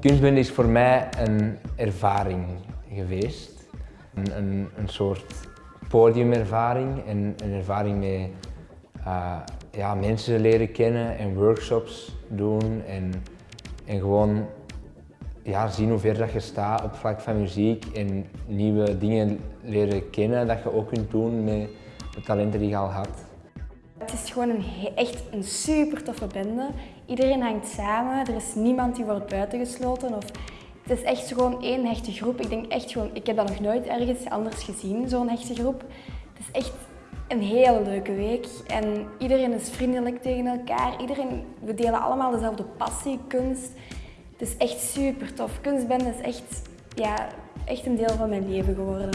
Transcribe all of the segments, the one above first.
Kunstbinden is voor mij een ervaring geweest. Een, een, een soort podiumervaring en een ervaring met uh, ja, mensen leren kennen en workshops doen en, en gewoon ja, zien hoe ver dat je staat op vlak van muziek en nieuwe dingen leren kennen dat je ook kunt doen met de talenten die je al had. Het is gewoon een, echt een super toffe bende. Iedereen hangt samen, er is niemand die wordt buitengesloten. Of, het is echt gewoon één hechte groep. Ik denk echt gewoon, ik heb dat nog nooit ergens anders gezien, zo'n hechte groep. Het is echt een hele leuke week en iedereen is vriendelijk tegen elkaar. Iedereen, we delen allemaal dezelfde passie, kunst. Het is echt super tof. Kunstbende is echt, ja, echt een deel van mijn leven geworden.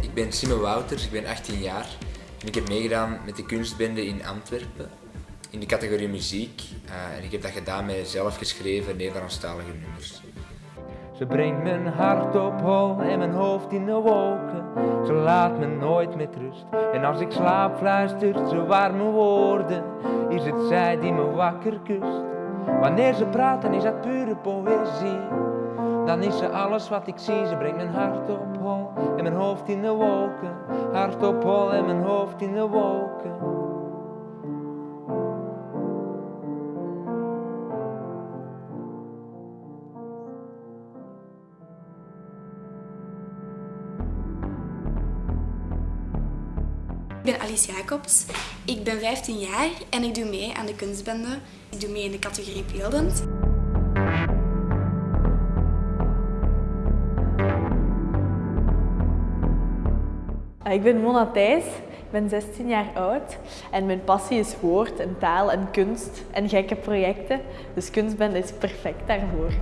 Ik ben Simon Wouters, ik ben 18 jaar en ik heb meegedaan met de kunstbende in Antwerpen in de categorie muziek. Uh, en ik heb dat gedaan met zelf geschreven Nederlandstalige nummers. Ze brengt mijn hart op hol en mijn hoofd in de wolken. Ze laat me nooit met rust. En als ik slaap fluistert ze warme woorden. Is het zij die me wakker kust. Wanneer ze praat dan is dat pure poëzie. Dan is ze alles wat ik zie, ze brengt mijn hart op hol en mijn hoofd in de wolken. Hart op hol en mijn hoofd in de wolken. Ik ben Alice Jacobs, ik ben 15 jaar en ik doe mee aan de kunstbende. Ik doe mee in de categorie beeldend. Ik ben Mona Thijs, ik ben 16 jaar oud en mijn passie is woord en taal en kunst en gekke projecten. Dus kunstbende is perfect daarvoor.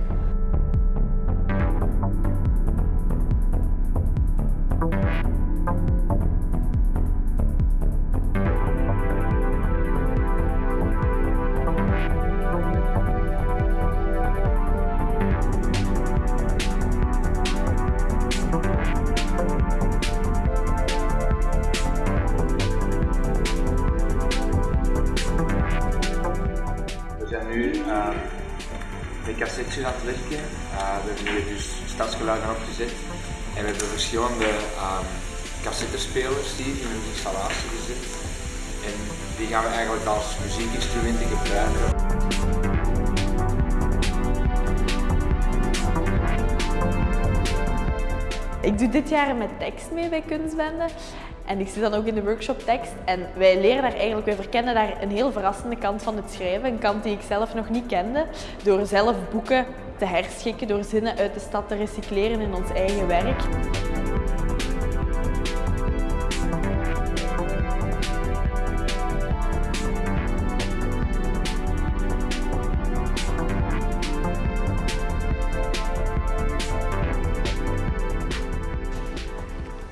En we hebben verschillende um, cassettespelers hier in een installatie gezet. En die gaan we eigenlijk als muziekinstrumenten gebruiken. Ik doe dit jaar met tekst mee bij Kunstbende. En ik zit dan ook in de workshop tekst en wij leren daar eigenlijk, wij verkennen daar een heel verrassende kant van het schrijven. Een kant die ik zelf nog niet kende. Door zelf boeken te herschikken, door zinnen uit de stad te recycleren in ons eigen werk.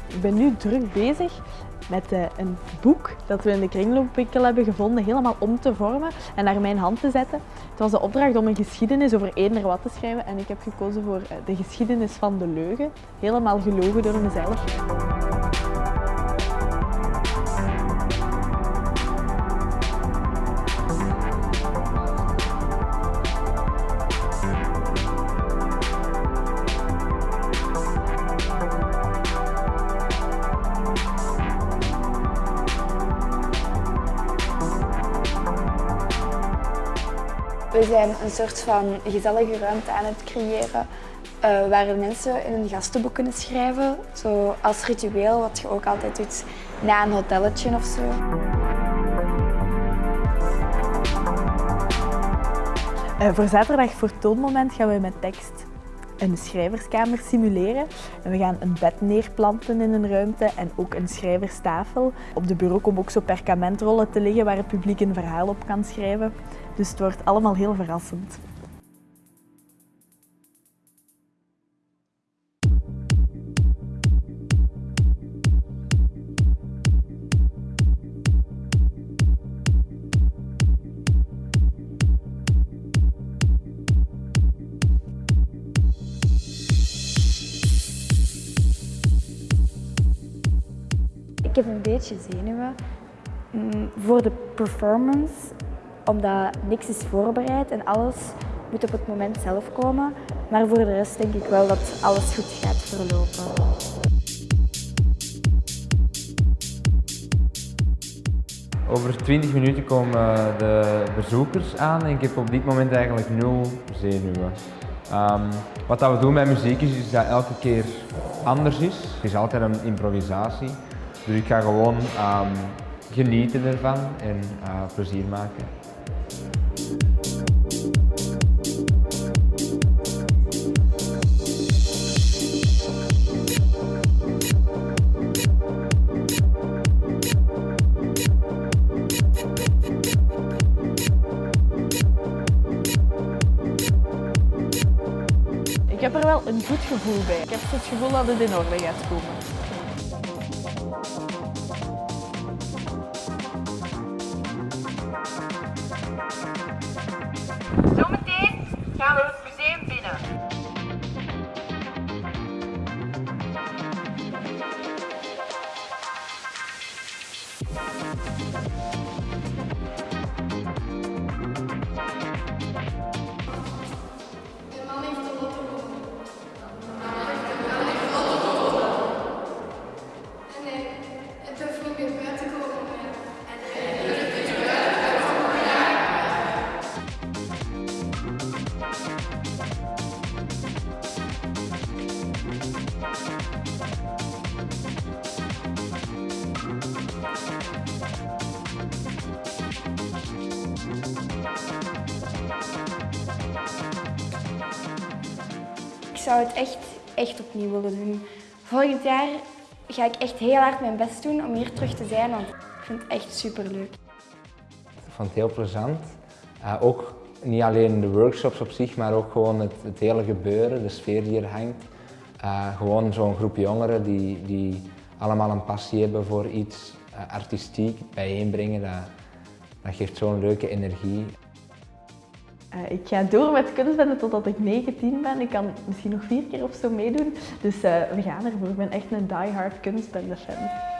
Ik ben nu druk bezig met uh, een boek dat we in de kringloopwinkel hebben gevonden, helemaal om te vormen en naar mijn hand te zetten. Was de opdracht om een geschiedenis over eender wat te schrijven en ik heb gekozen voor uh, de geschiedenis van de leugen, helemaal gelogen door mezelf. We zijn een soort van gezellige ruimte aan het creëren uh, waar mensen in hun gastenboek kunnen schrijven. Zo als ritueel, wat je ook altijd doet na een hotelletje of zo. Uh, voor zaterdag voor toonmoment gaan we met tekst een schrijverskamer simuleren. En we gaan een bed neerplanten in een ruimte en ook een schrijverstafel. Op de bureau komen ook zo perkamentrollen te liggen waar het publiek een verhaal op kan schrijven. Dus het wordt allemaal heel verrassend. Ik heb een beetje zenuwen mm, voor de performance, omdat niks is voorbereid en alles moet op het moment zelf komen. Maar voor de rest denk ik wel dat alles goed gaat verlopen. Over 20 minuten komen de bezoekers aan en ik heb op dit moment eigenlijk nul zenuwen. Um, wat dat we doen bij muziek is dat elke keer anders is. Het is altijd een improvisatie. Dus ik ga gewoon um, genieten ervan en uh, plezier maken. Ik heb er wel een goed gevoel bij. Ik heb het gevoel dat het in orde gaat komen. Het zou het echt, echt opnieuw willen doen. Volgend jaar ga ik echt heel hard mijn best doen om hier terug te zijn, want ik vind het echt superleuk. Ik vond het heel plezant. Uh, ook niet alleen de workshops op zich, maar ook gewoon het, hele gebeuren, de sfeer die er hangt. Uh, gewoon zo'n groep jongeren die, die allemaal een passie hebben voor iets uh, artistiek bijeenbrengen, dat, dat geeft zo'n leuke energie. Uh, ik ga door met kunstbende totdat ik 19 ben. Ik kan misschien nog vier keer of zo meedoen. Dus uh, we gaan ervoor. Ik ben echt een die-hard kunstbende fan.